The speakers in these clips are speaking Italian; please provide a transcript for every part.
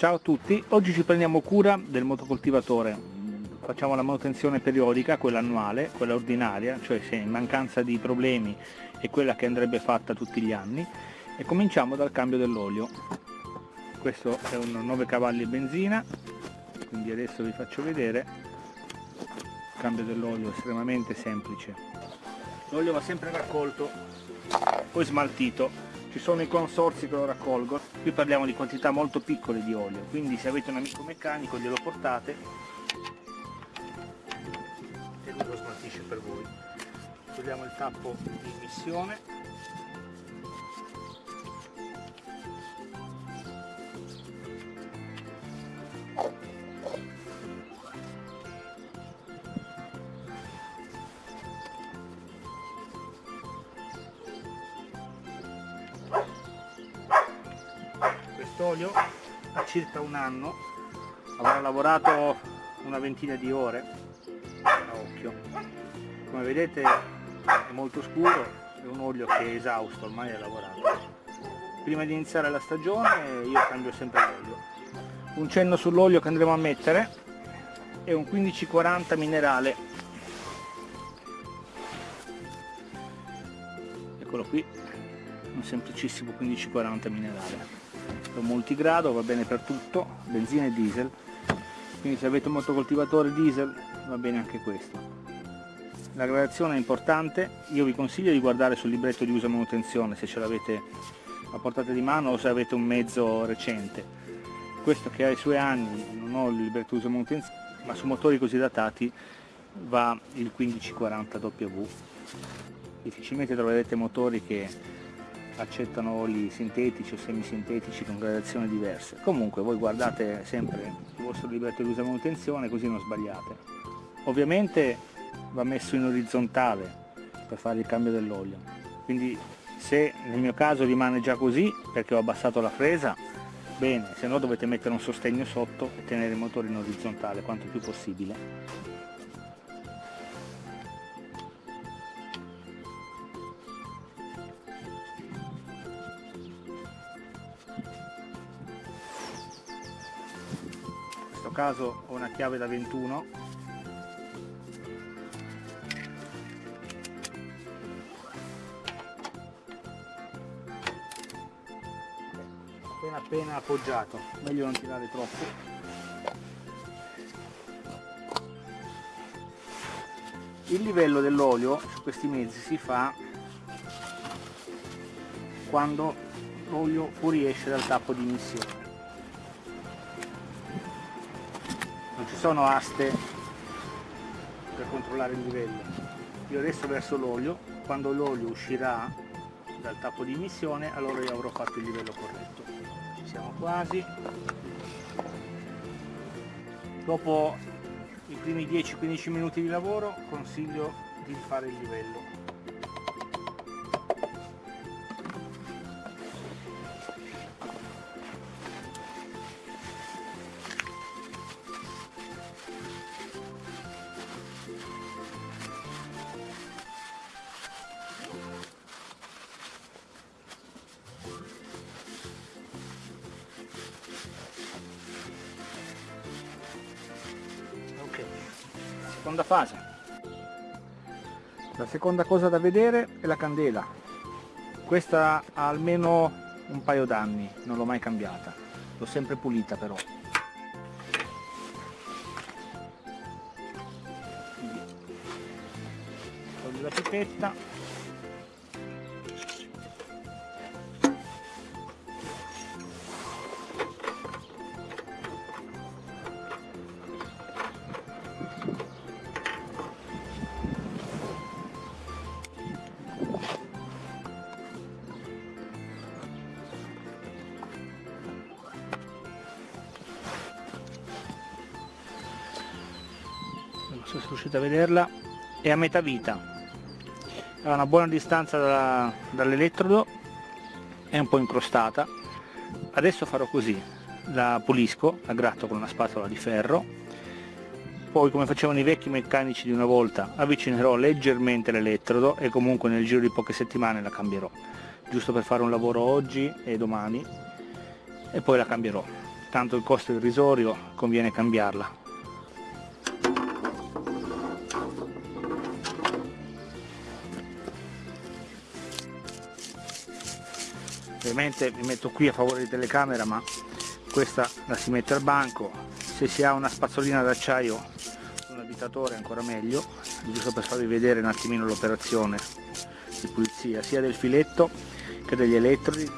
Ciao a tutti, oggi ci prendiamo cura del motocoltivatore, facciamo la manutenzione periodica, quella annuale, quella ordinaria, cioè se in mancanza di problemi è quella che andrebbe fatta tutti gli anni e cominciamo dal cambio dell'olio. Questo è un 9 cavalli benzina, quindi adesso vi faccio vedere, il cambio dell'olio estremamente semplice. L'olio va sempre raccolto, poi smaltito ci sono i consorsi che lo raccolgono, qui parliamo di quantità molto piccole di olio, quindi se avete un amico meccanico glielo portate. E lui lo smaltisce per voi. Togliamo il tappo di emissione quest'olio ha circa un anno avrà lavorato una ventina di ore a occhio. Come vedete è molto scuro è un olio che è esausto ormai è lavorato. Prima di iniziare la stagione io cambio sempre l'olio. Un cenno sull'olio che andremo a mettere è un 1540 minerale. Eccolo qui un semplicissimo 1540 minerale un multigrado, va bene per tutto, benzina e diesel, quindi se avete un motocoltivatore diesel va bene anche questo. La gradazione è importante, io vi consiglio di guardare sul libretto di uso e manutenzione se ce l'avete a portata di mano o se avete un mezzo recente. Questo che ha i suoi anni, non ho il libretto di uso e manutenzione, ma su motori così datati va il 1540W. Difficilmente troverete motori che accettano oli sintetici o semisintetici con gradazioni diverse. Comunque voi guardate sempre il vostro libretto di uso e manutenzione così non sbagliate. Ovviamente va messo in orizzontale per fare il cambio dell'olio, quindi se nel mio caso rimane già così perché ho abbassato la fresa, bene, se no dovete mettere un sostegno sotto e tenere il motore in orizzontale quanto più possibile. Caso ho una chiave da 21 appena appena appoggiato meglio non tirare troppo. Il livello dell'olio su questi mezzi si fa quando l'olio fuoriesce dal tappo di emissione sono aste per controllare il livello. Io adesso verso l'olio quando l'olio uscirà dal tappo di emissione allora io avrò fatto il livello corretto. Siamo quasi. Dopo i primi 10-15 minuti di lavoro consiglio di fare il livello la seconda cosa da vedere è la candela. Questa ha almeno un paio d'anni non l'ho mai cambiata. L'ho sempre pulita però. Quindi, la pipetta se riuscite a vederla. È a metà vita. Ha una buona distanza da, dall'elettrodo. È un po' incrostata. Adesso farò così. La pulisco, la gratto con una spatola di ferro. Poi come facevano i vecchi meccanici di una volta avvicinerò leggermente l'elettrodo e comunque nel giro di poche settimane la cambierò. Giusto per fare un lavoro oggi e domani. E poi la cambierò. Tanto il costo irrisorio conviene cambiarla ovviamente mi metto qui a favore di telecamera ma questa la si mette al banco. Se si ha una spazzolina d'acciaio un abitatore ancora meglio. Giusto per farvi vedere un attimino l'operazione di pulizia sia del filetto che degli elettrodi.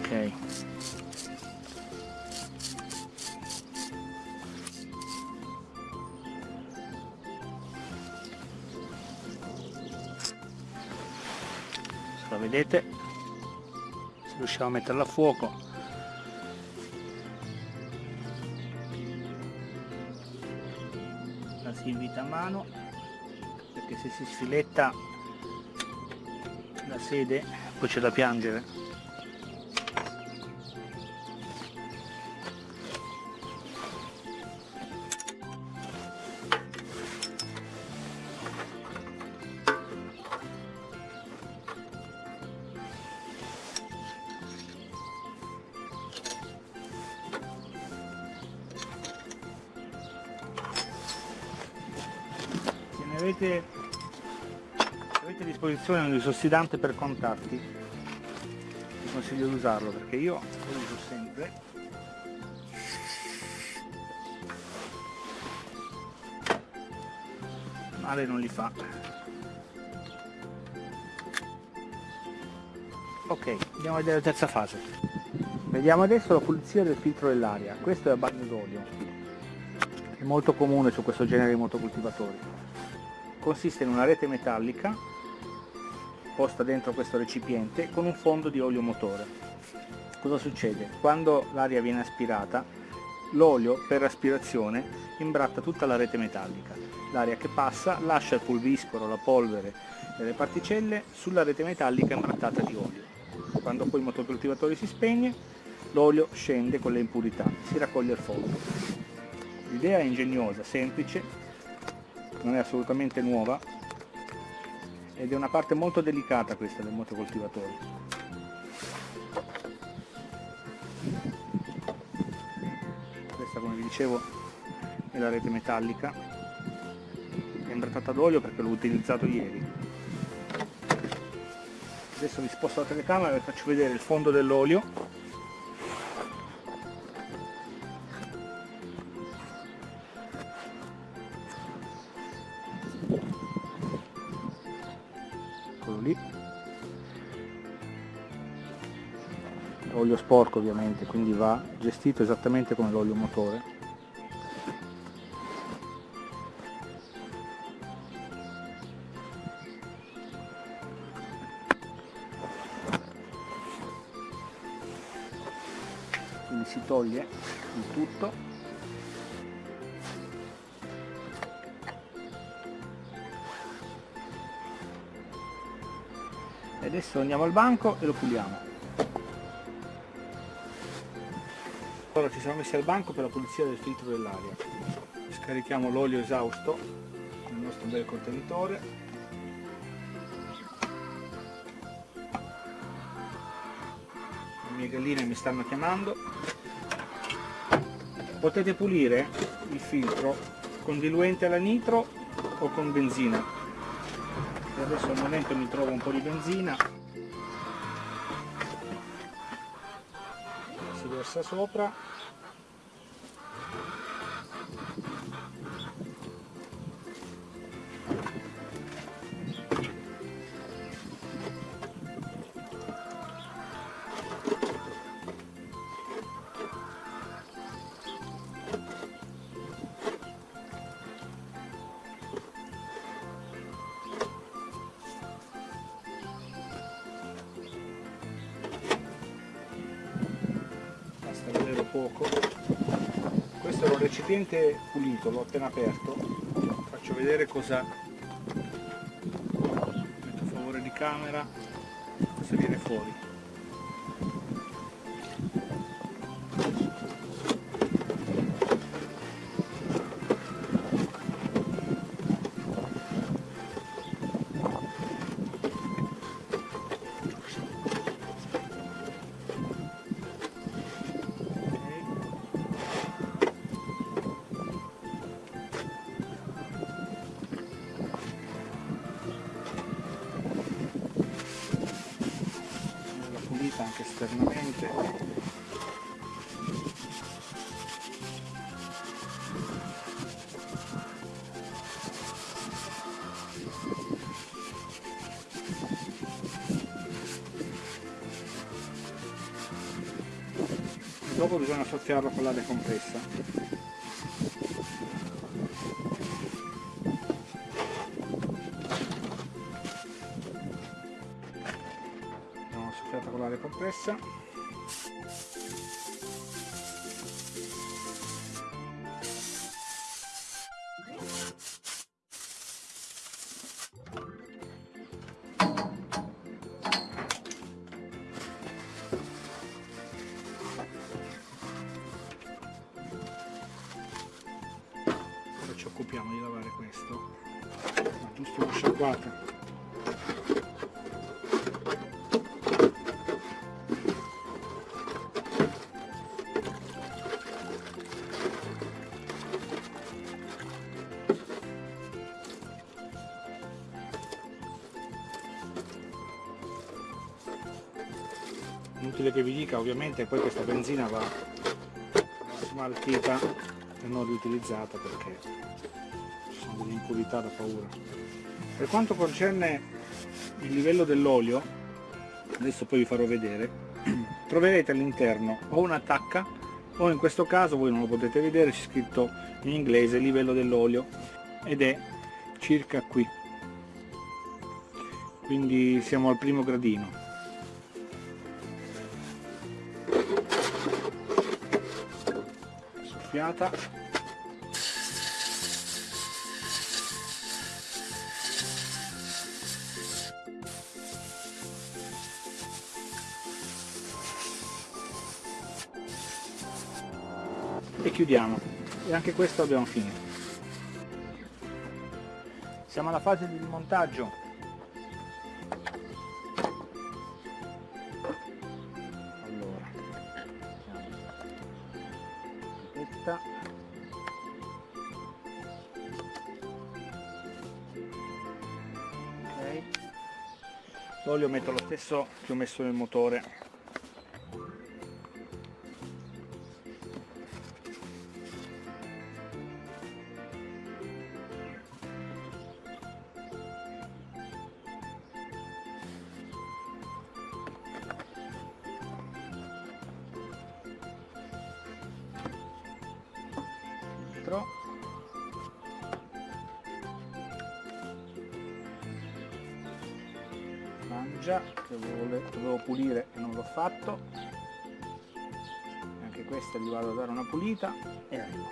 Ok vedete? Se riusciamo a metterla a fuoco. La si invita a mano perché se si sfiletta la sede poi c'è da piangere avete, avete a disposizione un disossidante per contatti vi consiglio di usarlo perché io lo uso sempre. Male non li fa. Ok andiamo a vedere la terza fase. Vediamo adesso la pulizia del filtro dell'aria. Questo è a bagno d'olio è molto comune su questo genere di motocoltivatori consiste in una rete metallica posta dentro questo recipiente con un fondo di olio motore. Cosa succede? Quando l'aria viene aspirata, l'olio per aspirazione imbratta tutta la rete metallica. L'aria che passa lascia il pulviscolo, la polvere e le particelle sulla rete metallica imbrattata di olio. Quando poi il motocoltivatore si spegne, l'olio scende con le impurità, si raccoglie il fondo. L'idea è ingegnosa, semplice non è assolutamente nuova ed è una parte molto delicata questa del motocoltivatore. Questa come vi dicevo è la rete metallica. È imbrattata d'olio perché l'ho utilizzato ieri. Adesso vi sposto la telecamera e vi faccio vedere il fondo dell'olio sporco ovviamente quindi va gestito esattamente come l'olio motore. Quindi si toglie il tutto. Adesso andiamo al banco e lo puliamo ora ci siamo messi al banco per la pulizia del filtro dell'aria. Scarichiamo l'olio esausto nel nostro bel contenitore. Le mie galline mi stanno chiamando. Potete pulire il filtro con diluente alla nitro o con benzina. Adesso al momento mi trovo un po' di benzina. Si versa sopra poco. Questo è un recipiente pulito l'ho appena aperto. Faccio vedere cosa metto a favore di camera. Cosa viene fuori esternamente dopo bisogna soffiarlo con l'aria compressa compressa. Ora inutile che vi dica ovviamente poi questa benzina va smaltita e non riutilizzata perché ci sono delle impurità da paura. Per quanto concerne il livello dell'olio adesso poi vi farò vedere troverete all'interno o una tacca o in questo caso voi non lo potete vedere c'è scritto in inglese livello dell'olio ed è circa qui. Quindi siamo al primo gradino soffiata. E chiudiamo. E anche questo abbiamo finito. Siamo alla fase di montaggio l'olio metto lo stesso che ho messo nel motore. Dentro mangia che dovevo pulire e non l'ho fatto. Anche questa gli vado a dare una pulita e arrivo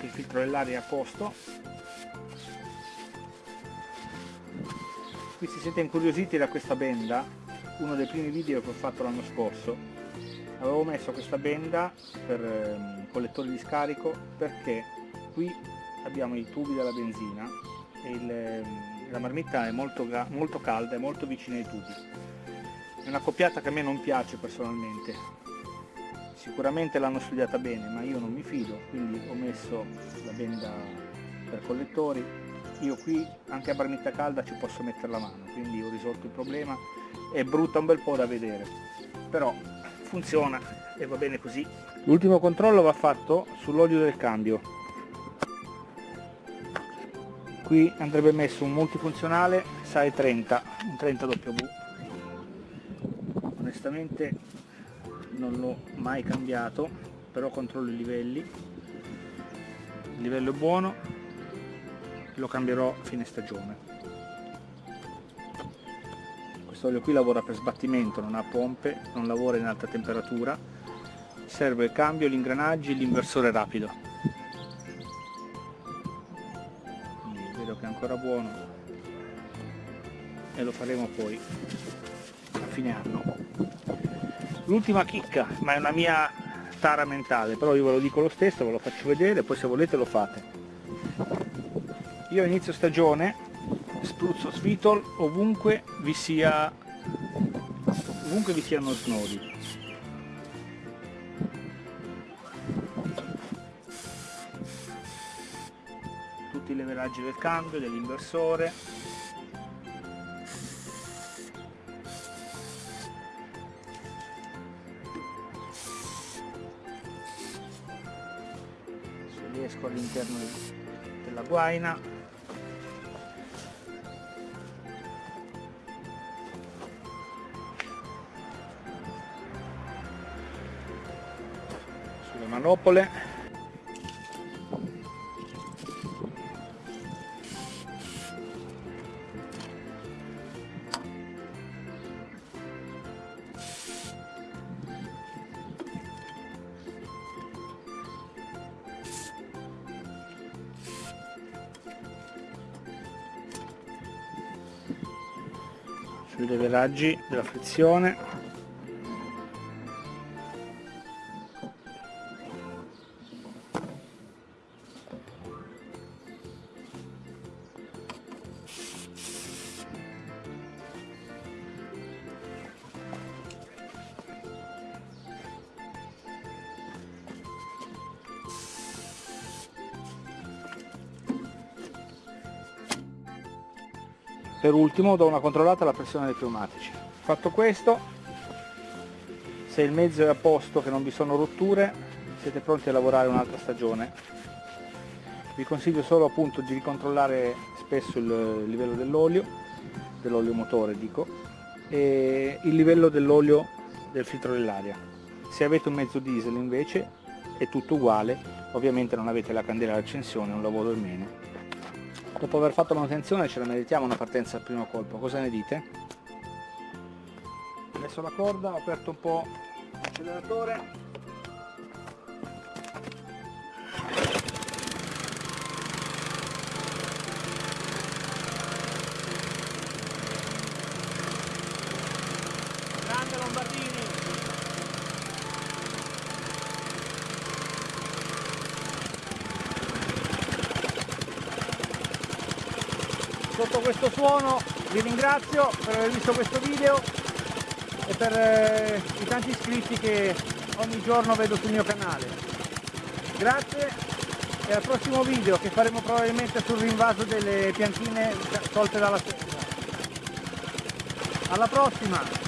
anche il filtro dell'aria a posto. Qui si siete incuriositi da questa benda uno dei primi video che ho fatto l'anno scorso. Avevo messo questa benda per eh, collettori di scarico perché qui abbiamo i tubi della benzina e il, ehm, la marmitta è molto, molto calda e molto vicina ai tubi. È una coppiata che a me non piace personalmente sicuramente l'hanno studiata bene ma io non mi fido quindi ho messo la benda per collettori. Io qui anche a barnitta calda ci posso mettere la mano quindi ho risolto il problema. È brutta un bel po' da vedere però funziona e va bene così. L'ultimo controllo va fatto sull'olio del cambio qui andrebbe messo un multifunzionale SAE 30 un 30 W. Onestamente non l'ho mai cambiato però controllo i livelli. Il livello è buono lo cambierò a fine stagione. Questo olio qui lavora per sbattimento non ha pompe non lavora in alta temperatura. Serve il cambio, gli ingranaggi l'inversore rapido. Quindi vedo che è ancora buono e lo faremo poi a fine anno l'ultima chicca ma è una mia tara mentale però io ve lo dico lo stesso ve lo faccio vedere poi se volete lo fate. Io inizio stagione spruzzo svitol ovunque vi sia ovunque vi siano snodi. Tutti i leveraggi del cambio, dell'inversore all'interno della guaina. Sulle manopole leveraggi della frizione per ultimo do una controllata alla pressione dei pneumatici. Fatto questo se il mezzo è a posto che non vi sono rotture siete pronti a lavorare un'altra stagione. Vi consiglio solo appunto di ricontrollare spesso il livello dell'olio dell'olio motore dico e il livello dell'olio del filtro dell'aria. Se avete un mezzo diesel invece è tutto uguale. Ovviamente non avete la candela d'accensione un lavoro in meno dopo aver fatto manutenzione ce la meritiamo una partenza al primo colpo. Cosa ne dite? ho messo la corda ho aperto un po' l'acceleratore. Grande Lombardini sotto questo suono vi ringrazio per aver visto questo video e per eh, i tanti iscritti che ogni giorno vedo sul mio canale. Grazie e al prossimo video che faremo probabilmente sul rinvaso delle piantine tolte dalla serra alla prossima